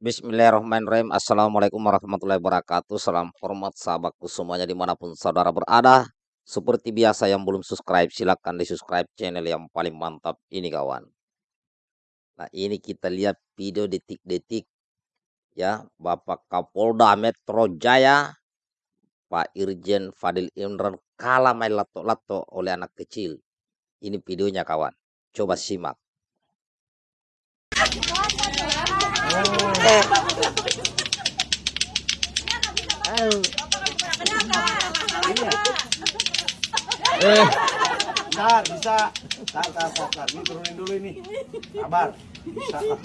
Bismillahirrahmanirrahim. Assalamualaikum warahmatullahi wabarakatuh. Salam hormat sahabatku semuanya di mana pun saudara berada. Seperti biasa yang belum subscribe silahkan di subscribe channel yang paling mantap ini kawan. Nah ini kita lihat video detik-detik ya Bapak Kapolda Metro Jaya Pak Irjen Fadil Imran kalah main lato-lato oleh anak kecil. Ini videonya kawan. Coba simak. Eh, Bentar, bisa. Tar, tar, tar, tar. Ini turunin dulu ini. Sabar. Bisa lah.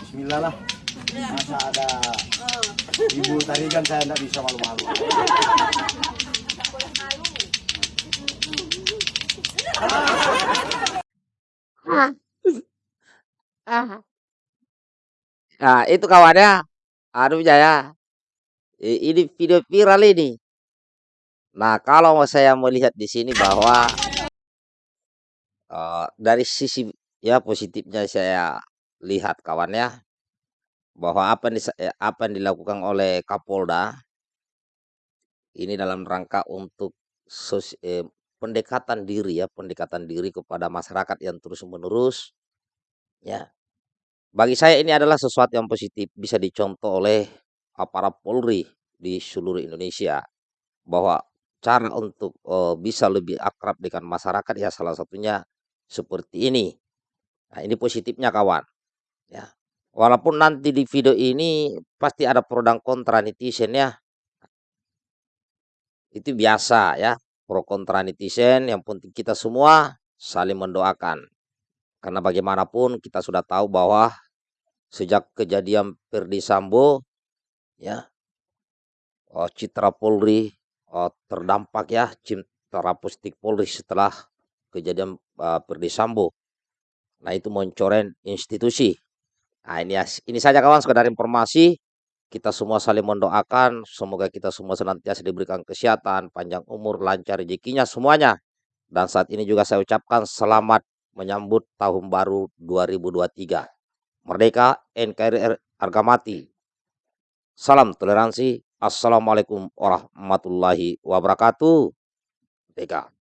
Bismillah lah. Masa ada ibu tadi kan saya tidak bisa malu-malu. Nah itu kawannya. Aduh Jaya. Ini video viral ini. Nah kalau saya melihat di sini bahwa uh, dari sisi ya positifnya saya lihat kawannya bahwa apa yang, apa yang dilakukan oleh Kapolda ini dalam rangka untuk sos, eh, pendekatan diri ya pendekatan diri kepada masyarakat yang terus menerus ya. Bagi saya ini adalah sesuatu yang positif bisa dicontoh oleh aparat Polri di seluruh Indonesia bahwa cara untuk uh, bisa lebih akrab dengan masyarakat ya salah satunya seperti ini. Nah, ini positifnya kawan. Ya. Walaupun nanti di video ini pasti ada pro dan kontra netizen ya. Itu biasa ya, pro kontra netizen yang penting kita semua saling mendoakan. Karena bagaimanapun kita sudah tahu bahwa sejak kejadian Perdi Sambo ya oh, citra Polri oh, terdampak ya citra positif Polri setelah kejadian uh, Perdi Sambo. Nah itu mencoreng institusi. Nah ini ini saja kawan sekedar informasi. Kita semua saling mendoakan. Semoga kita semua senantiasa diberikan kesehatan panjang umur lancar rezekinya semuanya. Dan saat ini juga saya ucapkan selamat menyambut tahun baru 2023 Merdeka NKRI harga mati. Salam toleransi. Assalamualaikum warahmatullahi wabarakatuh. Merdeka.